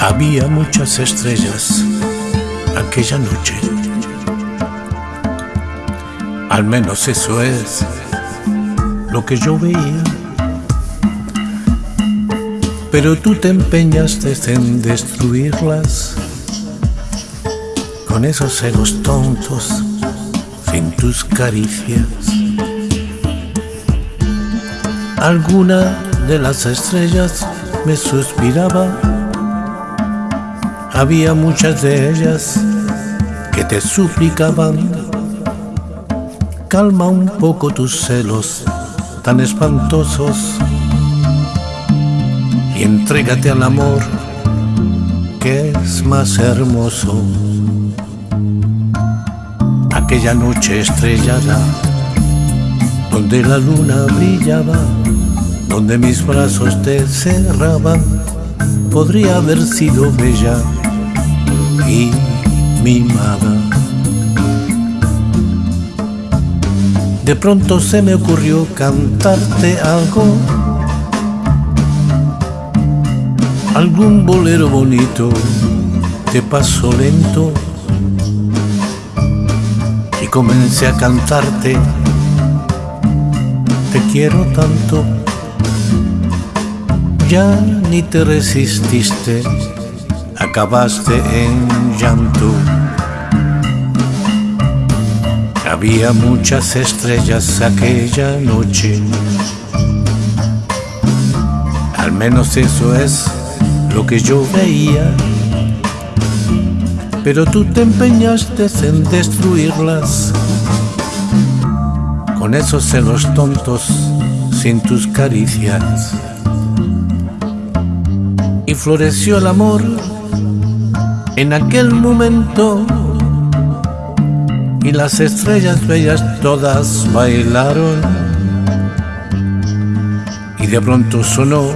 Había muchas estrellas aquella noche. Al menos eso es lo que yo veía. Pero tú te empeñaste en destruirlas con esos celos tontos sin tus caricias. Alguna de las estrellas me suspiraba había muchas de ellas que te suplicaban, calma un poco tus celos tan espantosos y entrégate al amor que es más hermoso. Aquella noche estrellada, donde la luna brillaba, donde mis brazos te cerraban, podría haber sido bella y mimada. De pronto se me ocurrió cantarte algo, algún bolero bonito de paso lento y comencé a cantarte. Te quiero tanto, ya ni te resististe acabaste en llanto. Había muchas estrellas aquella noche. Al menos eso es lo que yo veía. Pero tú te empeñaste en destruirlas. Con esos celos tontos sin tus caricias. Y floreció el amor en aquel momento. Y las estrellas bellas todas bailaron. Y de pronto sonó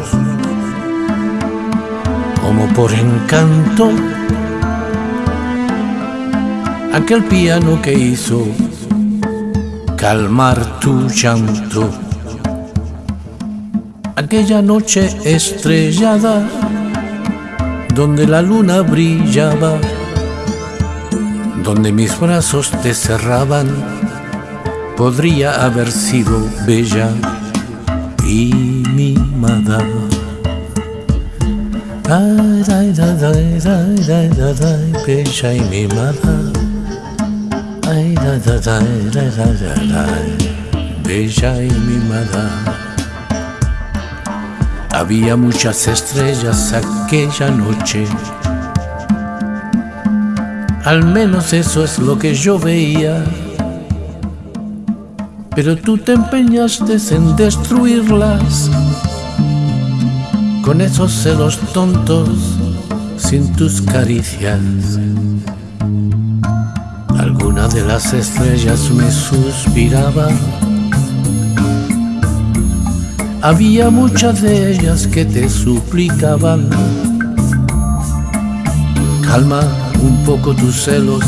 como por encanto aquel piano que hizo calmar tu llanto aquella noche estrellada donde la luna brillaba, donde mis brazos te cerraban, podría haber sido bella y mimada. Ay, ay, ay, ay, ay, bella y mimada. Ay, ay, ay, ay, ay, bella y mimada. Había muchas estrellas aquella noche. Al menos eso es lo que yo veía. Pero tú te empeñaste en destruirlas con esos celos tontos sin tus caricias. Alguna de las estrellas me suspiraba había muchas de ellas que te suplicaban, calma un poco tus celos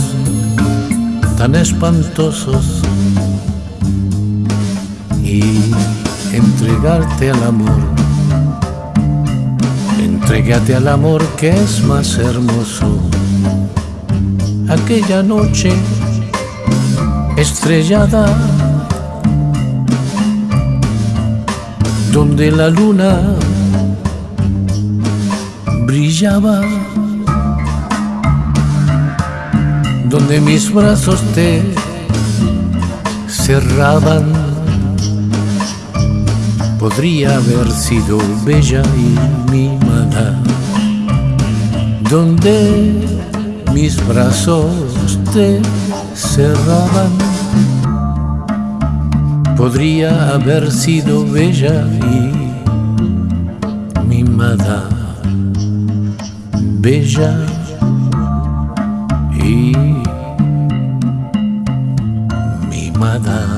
tan espantosos y entregarte al amor. Entrégate al amor que es más hermoso. Aquella noche estrellada donde la luna brillaba, donde mis brazos te cerraban, podría haber sido bella y mimada, donde mis brazos te cerraban podría haber sido bella y mimada, bella y mimada.